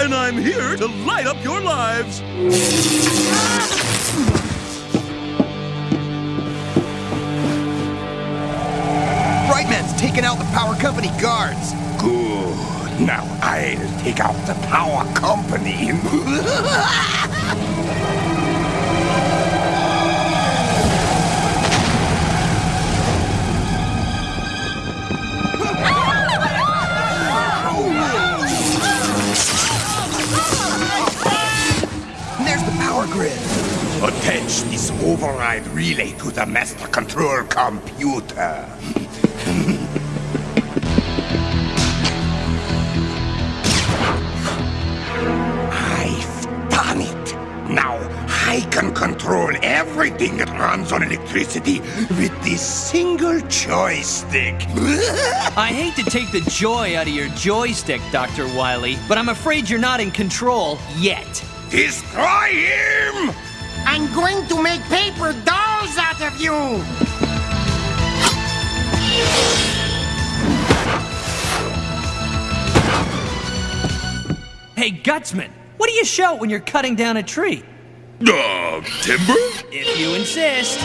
And I'm here to light up your lives. Brightman's taken out the power company guards. Good. Now I'll take out the power company. relay to the master control computer. I've done it. Now I can control everything that runs on electricity with this single joystick. I hate to take the joy out of your joystick, Dr. Wily, but I'm afraid you're not in control yet. Destroy him! I'm going to make paper dolls out of you! Hey, Gutsman, what do you shout when you're cutting down a tree? Uh, timber? If you insist.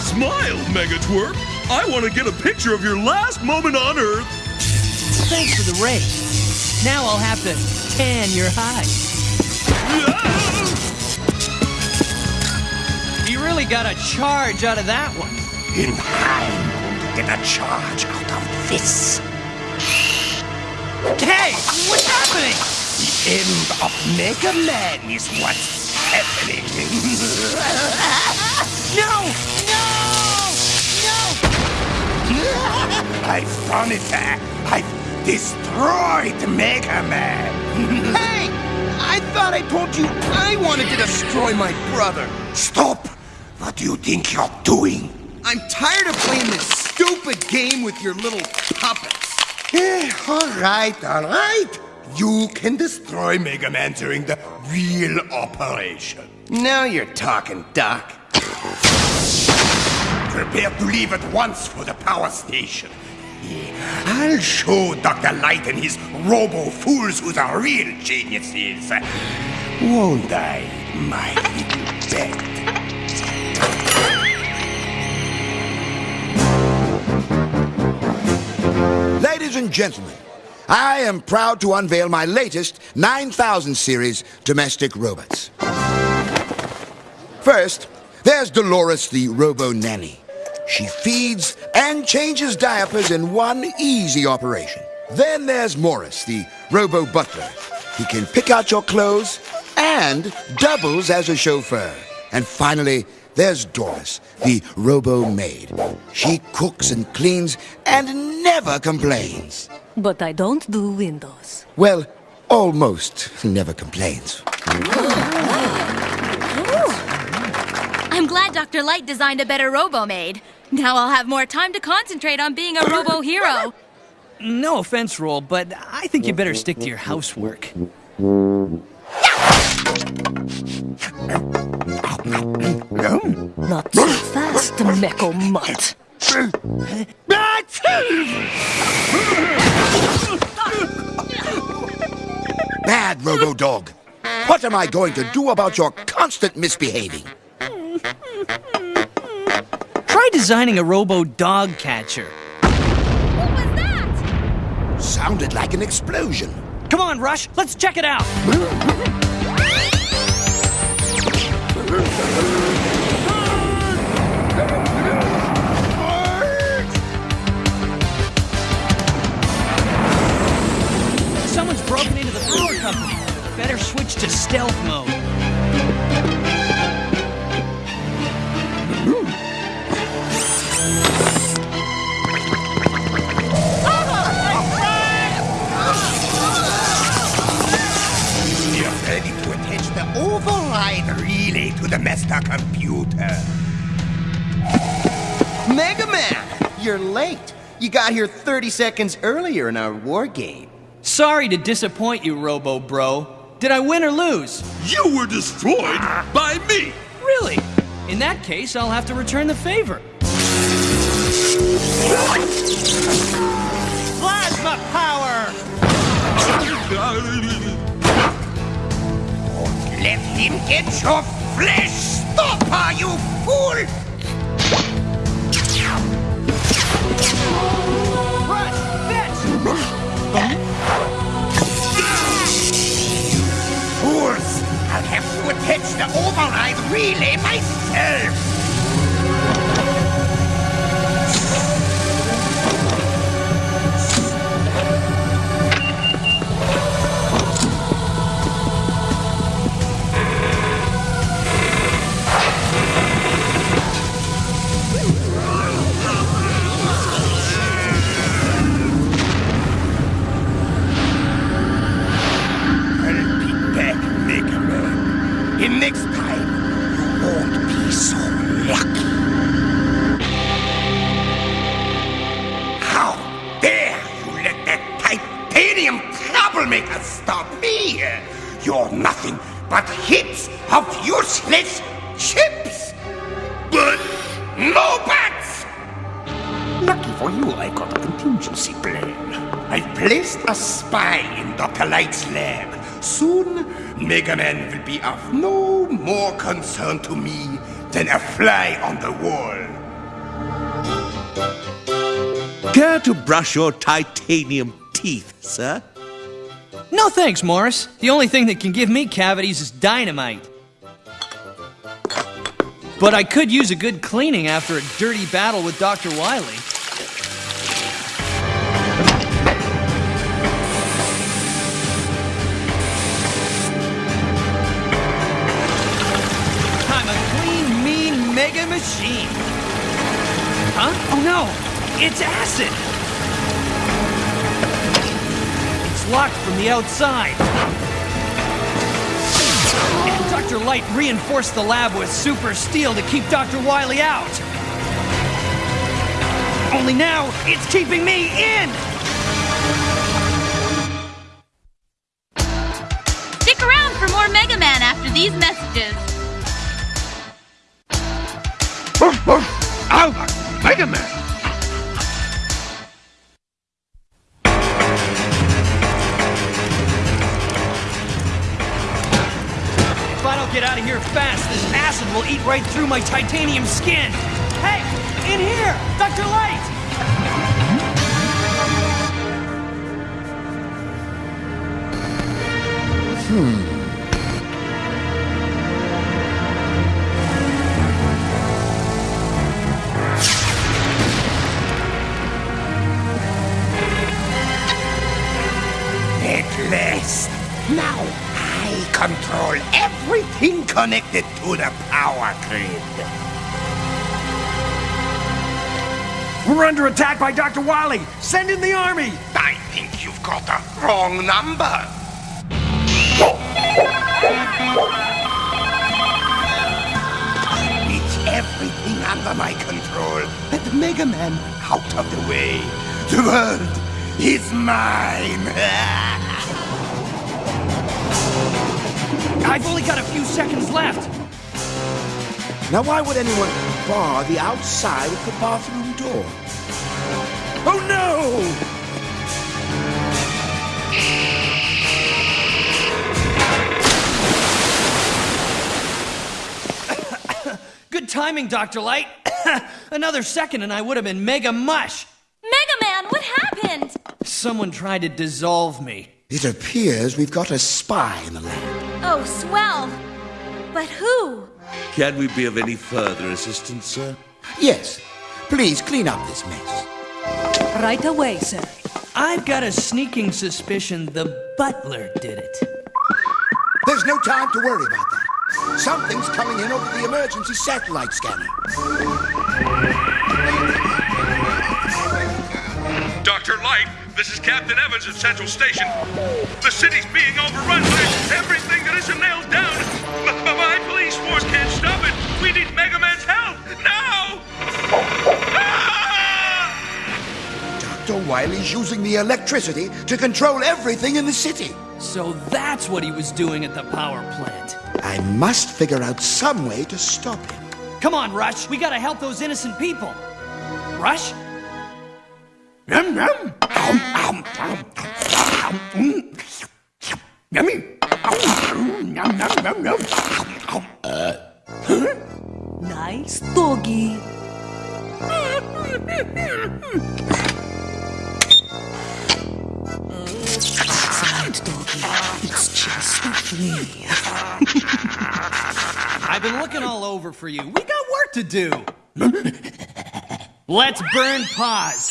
Smile, Megatwerp. I want to get a picture of your last moment on Earth. Thanks for the raise. Now I'll have to tan your hide. You really got a charge out of that one. In time to get a charge out of this. Hey, what's happening? The end of Mega Man is what's happening. No! No! No! I've done it. I've destroyed Mega Man. Hey! I thought I told you I wanted to destroy my brother. Stop! What do you think you're doing? I'm tired of playing this stupid game with your little puppets. Eh, all right, all right. You can destroy Mega Man during the real operation. Now you're talking, Doc. Prepare to leave at once for the power station. I'll show Dr. Light and his robo-fools who the real genius is. Won't I, my little pet? Ladies and gentlemen, I am proud to unveil my latest 9000 series domestic robots. First, there's Dolores the Robo Nanny. She feeds and changes diapers in one easy operation. Then there's Morris, the Robo Butler. He can pick out your clothes and doubles as a chauffeur. And finally, there's Doris, the Robo Maid. She cooks and cleans and never complains. But I don't do windows. Well, almost never complains. Oh, oh. I'm glad Dr. Light designed a better Robo-Maid. Now I'll have more time to concentrate on being a Robo-hero. No offense, Roll, but I think you better stick to your housework. Not so fast, Meko Mutt. Bad Robo Dog. What am I going to do about your constant misbehaving? Try designing a robo dog catcher. What was that? Sounded like an explosion. Come on, Rush, let's check it out. Someone's broken into the power company. Better switch to stealth mode. Override relay to the master computer. Mega Man, you're late. You got here 30 seconds earlier in our war game. Sorry to disappoint you, Robo Bro. Did I win or lose? You were destroyed by me. Really? In that case, I'll have to return the favor. Plasma power! Let him get your flesh stopper, you fool! Rush, fetch! Fools! I'll have to attach the override relay myself! I've placed a spy in Dr. Light's lab. Soon, Mega Man will be of no more concern to me than a fly on the wall. Care to brush your titanium teeth, sir? No thanks, Morris. The only thing that can give me cavities is dynamite. But I could use a good cleaning after a dirty battle with Dr. Wily. Huh? Oh no! It's acid! It's locked from the outside. And Dr. Light reinforced the lab with super steel to keep Dr. Wily out. Only now, it's keeping me in! My titanium skin. Hey, in here! Dr. Light! At connected to the power grid. We're under attack by Dr. Wily. Send in the army. I think you've got the wrong number. It's everything under my control. Let Mega Man out of the way. The world is mine. I've only got a few seconds left. Now, why would anyone bar the outside of the bathroom door? Oh no! Good timing, Dr. Light. Another second and I would have been mega mush. Mega Man, what happened? Someone tried to dissolve me. It appears we've got a spy in the land. Oh, swell. But who? Can we be of any further assistance, sir? Yes. Please clean up this mess. Right away, sir. I've got a sneaking suspicion the butler did it. There's no time to worry about that. Something's coming in over the emergency satellite scanner. Dr. Light, this is Captain Evans at Central Station. The city's being overrun by everything that isn't nailed down. M- m- my police force can't stop it. We need Mega Man's help now! Ah! Dr. Wily's using the electricity to control everything in the city. So that's what he was doing at the power plant. I must figure out some way to stop him. Come on, Rush. We gotta help those innocent people. Rush? Yum, yum. Mm. Yummy. Yum, yum, yum, yum. Nice doggy. Side doggy. It's just free. I've been looking all over for you. We got work to do. Let's burn pause.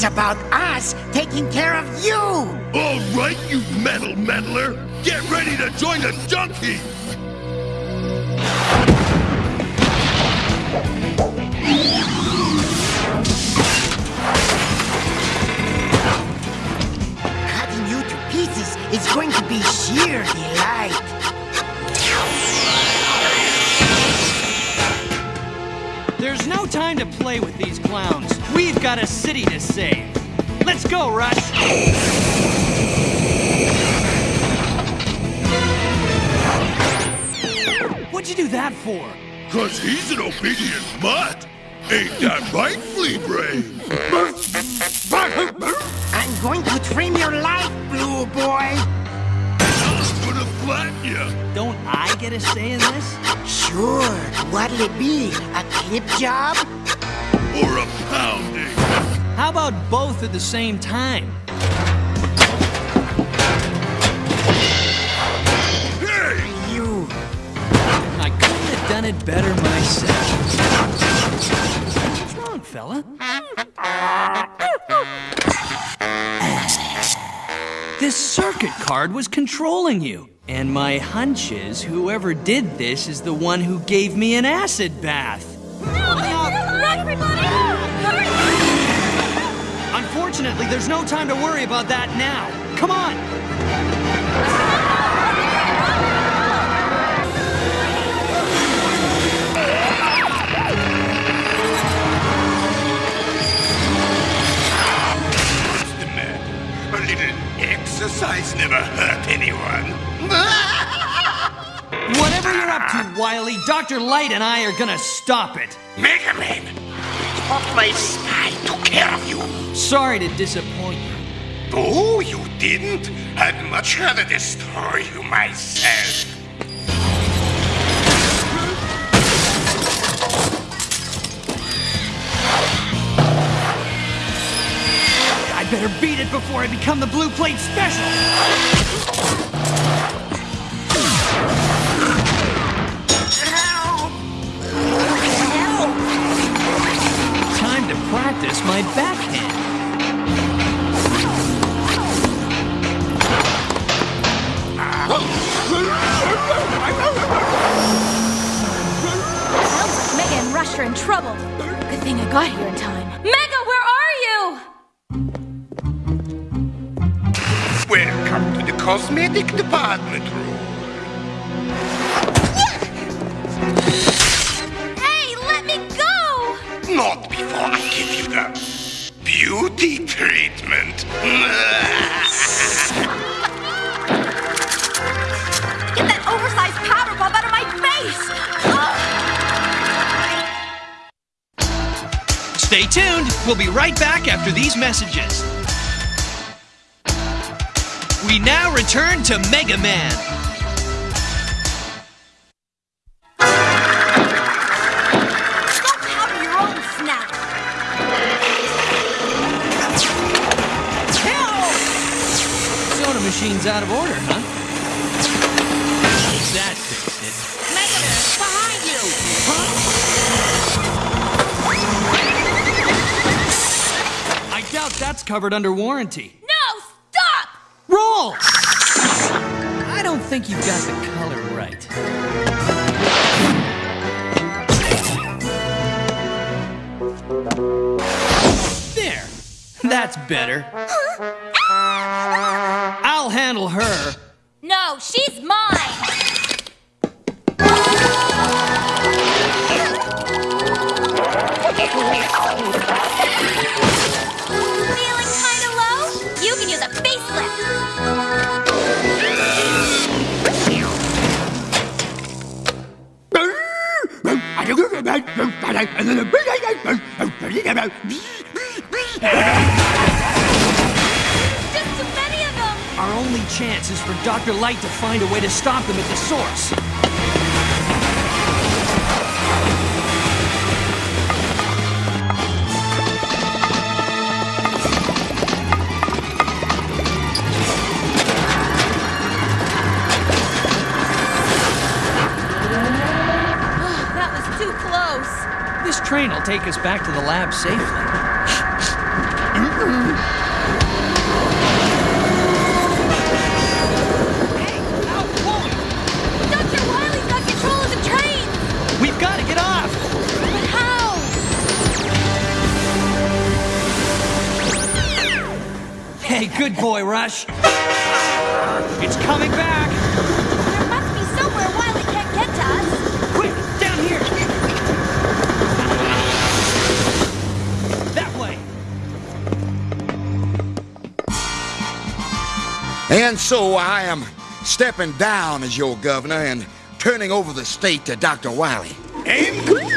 It's about us taking care of you. All right, you metal meddler! Get ready to join the junkie! Cutting you to pieces is going to be sheer delight. There's no time to play with these clowns. We've got a city to save. Let's go, Rush! What'd you do that for? Cause he's an obedient mutt! Ain't that right, Flea Brain? I'm going to trim your life, Blue Boy. I'm gonna flatten ya! Don't I get a say in this? Sure. What'll it be? A clip job? Or a pounding! How about both at the same time? Hey! You. I couldn't have done it better myself. What's wrong, fella? This circuit card was controlling you. And my hunch is whoever did this is the one who gave me an acid bath. Unfortunately, there's no time to worry about that now. Come on! What's the matter? A little exercise never hurt anyone. Whatever you're up to, Wily, Dr. Light and I are gonna stop it. Mega Man! Thought my spy took care of you. Sorry to disappoint you. Oh, you didn't? I'd much rather destroy you myself. I better beat it before I become the Blue Plate Special. Practice my backhand. Sounds Mega and Rush are in trouble. Good thing I got here in time. Mega, where are you? Welcome to the cosmetic department room. Hey, let me go! Not before I give you the beauty treatment. Get that oversized powder puff out of my face! Stay tuned. We'll be right back after these messages. We now return to Mega Man. Machine's out of order, huh? That fixed it. Behind you. Huh? I doubt that's covered under warranty. No, stop! Roll! I don't think you've got the color right. There! That's better. Handle her. No, she's mine! Feeling for Dr. Light to find a way to stop them at the source. Oh, that was too close. This train will take us back to the lab safely. Hey, good boy, Rush. It's coming back! There must be somewhere Wily can't get to us. Quick, down here! That way! And so I am stepping down as your governor and turning over the state to Dr. Wily. And my first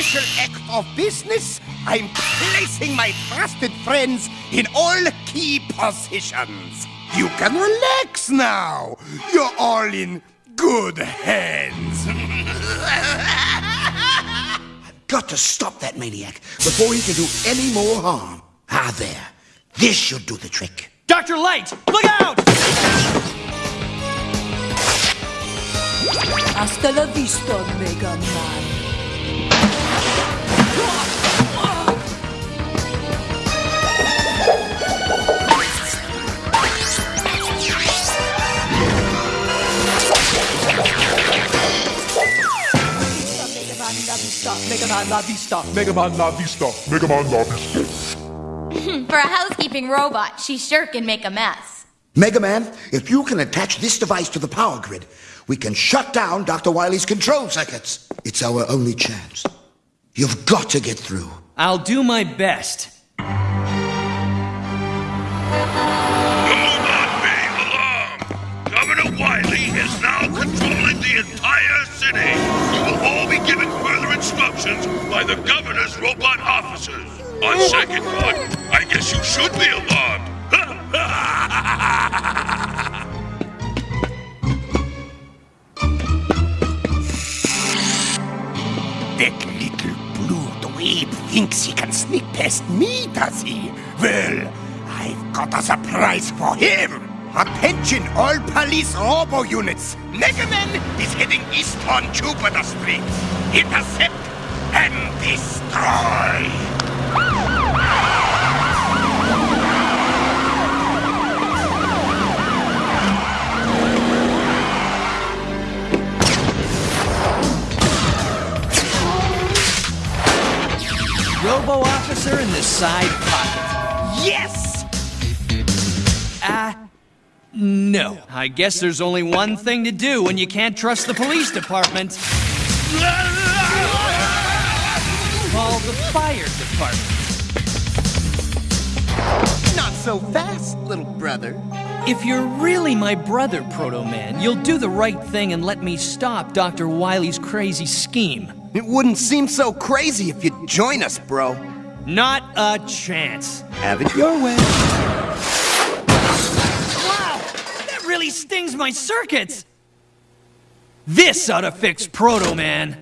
official act of business, I'm placing my trusted friends in all key positions. You can relax now. You're all in good hands. Got to stop that maniac before he can do any more harm. Ah, there. This should do the trick. Dr. Light, look out! Hasta la vista, Mega Man. Mega Man La Vista, Mega Man La Vista, Mega Man La Vista. For a housekeeping robot, she sure can make a mess. Mega Man, if you can attach this device to the power grid, we can shut down Dr. Wily's control circuits. It's our only chance. You've got to get through. I'll do my best. Governor Wily is now controlling the entire city. You will all be given further instructions by the governor's robot officers. On second thought, I guess you should be alarmed. That little blue dweeb thinks he can sneak past me, does he? Well, I've got a surprise for him. Attention, all police robo units. Mega Man is heading east on Jupiter Street. Intercept and destroy. Robo officer in the side pocket. No. I guess there's only one thing to do when you can't trust the police department. Call the fire department. Not so fast, little brother. If you're really my brother, Proto Man, you'll do the right thing and let me stop Dr. Wily's crazy scheme. It wouldn't seem so crazy if you'd join us, bro. Not a chance. Have it your way. Stings my circuits! This ought to fix Proto Man.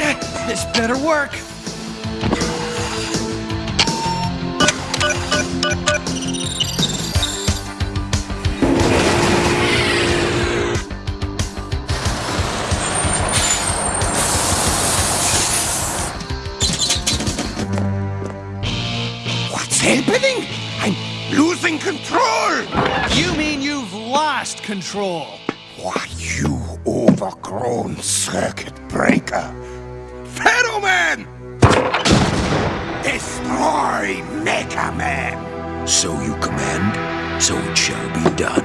Eh, this better work. Happening? I'm losing control! You mean you've lost control? Why, you overgrown circuit breaker! Pharaoh Man! Destroy Mega Man! So you command, so it shall be done.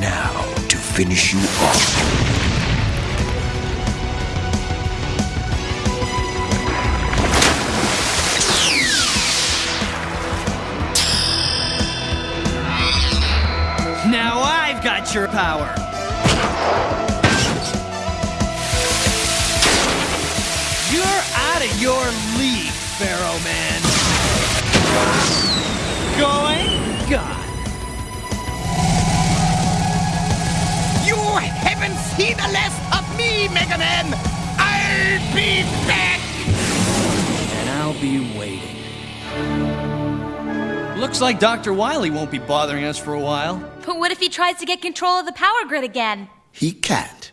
Now, to finish you off. Your power. You're out of your league, Pharaoh Man. Going gone. You haven't seen the last of me, Mega Man! I'll be back! And I'll be waiting. Looks like Dr. Wily won't be bothering us for a while. But what if he tries to get control of the power grid again? He can't.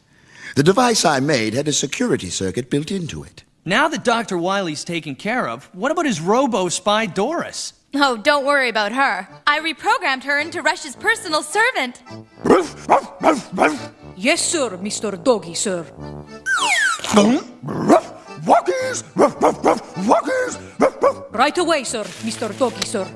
The device I made had a security circuit built into it. Now that Dr. Wily's taken care of, what about his robo spy Doris? Oh, don't worry about her. I reprogrammed her into Rush's personal servant. Yes, sir, Mr. Doggy, sir. Wuggies! Wuggies! Right away, sir, Mr. Doggy, sir.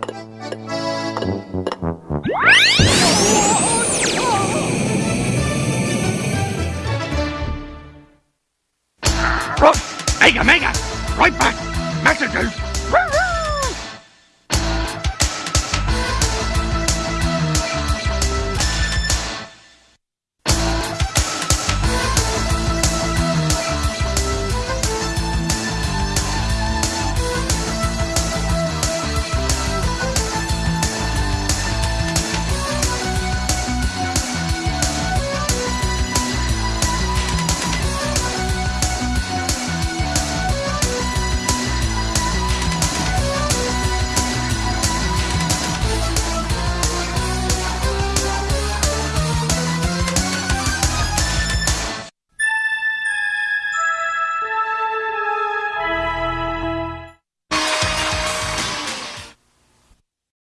Mega, Mega! Right back! Messages!